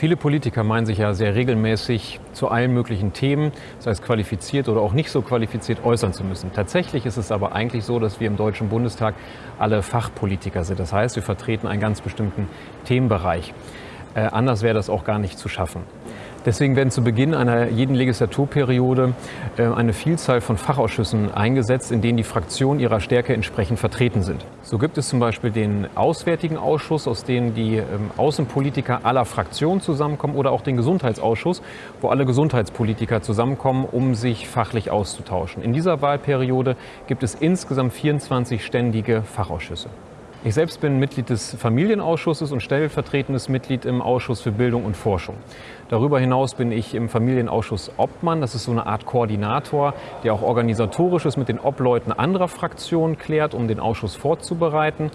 Viele Politiker meinen sich ja sehr regelmäßig zu allen möglichen Themen, sei es qualifiziert oder auch nicht so qualifiziert, äußern zu müssen. Tatsächlich ist es aber eigentlich so, dass wir im Deutschen Bundestag alle Fachpolitiker sind. Das heißt, wir vertreten einen ganz bestimmten Themenbereich. Äh, anders wäre das auch gar nicht zu schaffen. Deswegen werden zu Beginn einer jeden Legislaturperiode äh, eine Vielzahl von Fachausschüssen eingesetzt, in denen die Fraktionen ihrer Stärke entsprechend vertreten sind. So gibt es zum Beispiel den Auswärtigen Ausschuss, aus dem die ähm, Außenpolitiker aller Fraktionen zusammenkommen, oder auch den Gesundheitsausschuss, wo alle Gesundheitspolitiker zusammenkommen, um sich fachlich auszutauschen. In dieser Wahlperiode gibt es insgesamt 24 ständige Fachausschüsse. Ich selbst bin Mitglied des Familienausschusses und stellvertretendes Mitglied im Ausschuss für Bildung und Forschung. Darüber hinaus bin ich im Familienausschuss Obmann. Das ist so eine Art Koordinator, der auch organisatorisches mit den Obleuten anderer Fraktionen klärt, um den Ausschuss vorzubereiten.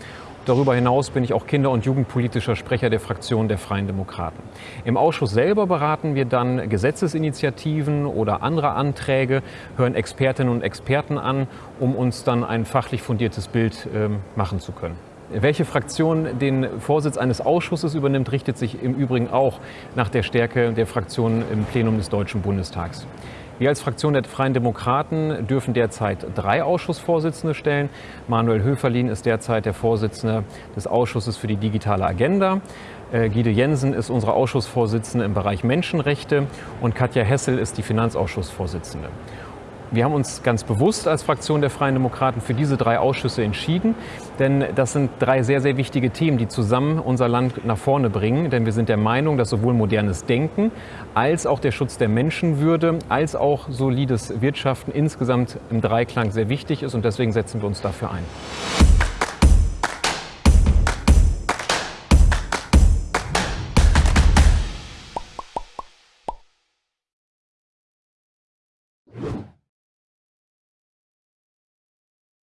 Darüber hinaus bin ich auch kinder- und jugendpolitischer Sprecher der Fraktion der Freien Demokraten. Im Ausschuss selber beraten wir dann Gesetzesinitiativen oder andere Anträge, hören Expertinnen und Experten an, um uns dann ein fachlich fundiertes Bild äh, machen zu können. Welche Fraktion den Vorsitz eines Ausschusses übernimmt, richtet sich im Übrigen auch nach der Stärke der Fraktionen im Plenum des Deutschen Bundestags. Wir als Fraktion der Freien Demokraten dürfen derzeit drei Ausschussvorsitzende stellen. Manuel Höferlin ist derzeit der Vorsitzende des Ausschusses für die digitale Agenda. Äh, Guido Jensen ist unsere Ausschussvorsitzende im Bereich Menschenrechte und Katja Hessel ist die Finanzausschussvorsitzende. Wir haben uns ganz bewusst als Fraktion der Freien Demokraten für diese drei Ausschüsse entschieden, denn das sind drei sehr, sehr wichtige Themen, die zusammen unser Land nach vorne bringen. Denn wir sind der Meinung, dass sowohl modernes Denken als auch der Schutz der Menschenwürde als auch solides Wirtschaften insgesamt im Dreiklang sehr wichtig ist und deswegen setzen wir uns dafür ein.